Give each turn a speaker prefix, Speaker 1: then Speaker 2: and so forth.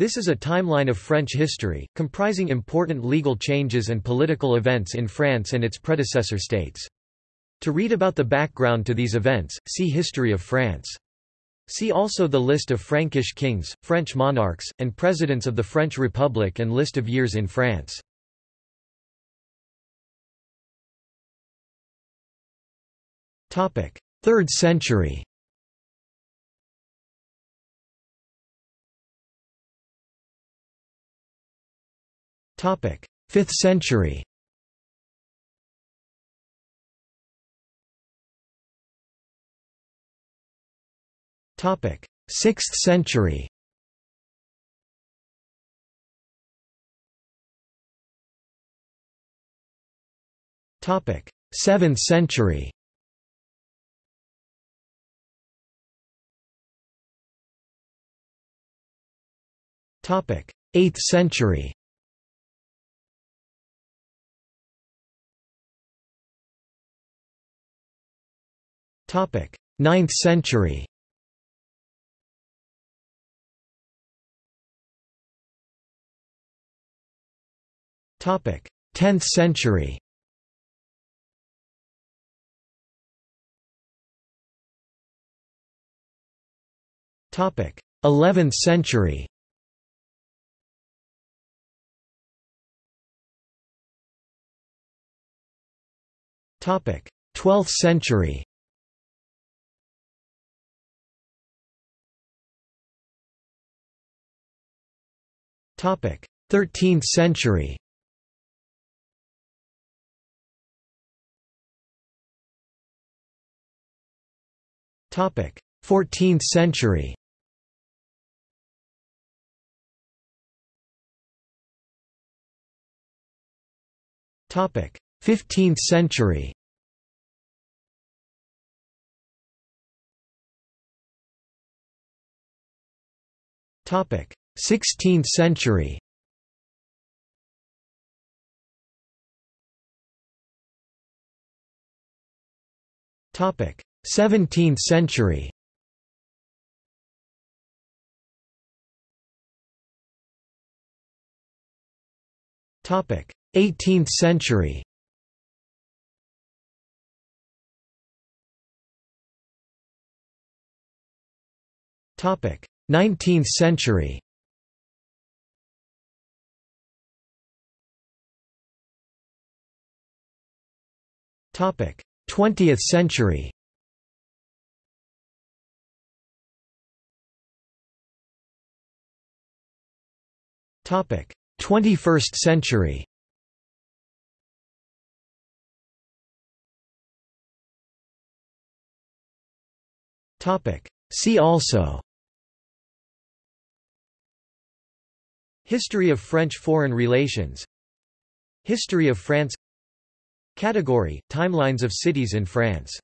Speaker 1: This is a timeline of French history, comprising important legal changes and political events in France and its predecessor states. To read about the background to these events, see History of France. See also the list of Frankish kings, French monarchs, and presidents of the French Republic and list of years in France. Third century 5th century. Topic: 6th century. Topic: 7th century. Topic: 8th century. 9th century. Topic: 10th century. Topic: 11th century. Topic: 12th century. 13th century. Topic: 14th century. Topic: 15th century. Topic: 16th century. Topic 17th century. Topic 18th century. Topic 19th century 20th century. Topic: 21st century. Topic: See also. History of French foreign relations History of France Category – Timelines of cities in France